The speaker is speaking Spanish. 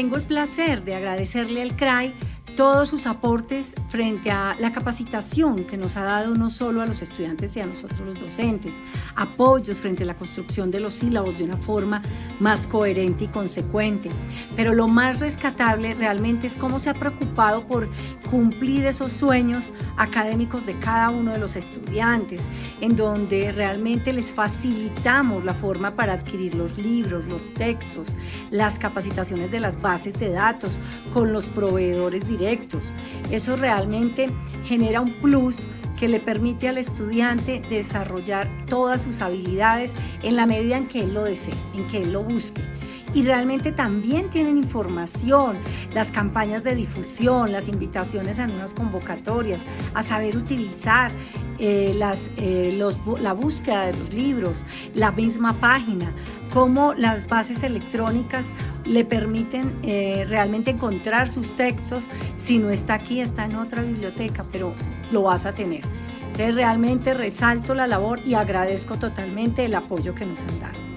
Tengo el placer de agradecerle al CRAI todos sus aportes frente a la capacitación que nos ha dado no solo a los estudiantes y a nosotros los docentes, apoyos frente a la construcción de los sílabos de una forma más coherente y consecuente. Pero lo más rescatable realmente es cómo se ha preocupado por cumplir esos sueños académicos de cada uno de los estudiantes, en donde realmente les facilitamos la forma para adquirir los libros, los textos, las capacitaciones de las bases de datos con los proveedores directos eso realmente genera un plus que le permite al estudiante desarrollar todas sus habilidades en la medida en que él lo desee, en que él lo busque. Y realmente también tienen información, las campañas de difusión, las invitaciones a unas convocatorias, a saber utilizar eh, las, eh, la búsqueda de los libros, la misma página, cómo las bases electrónicas le permiten eh, realmente encontrar sus textos. Si no está aquí, está en otra biblioteca, pero lo vas a tener. Entonces realmente resalto la labor y agradezco totalmente el apoyo que nos han dado.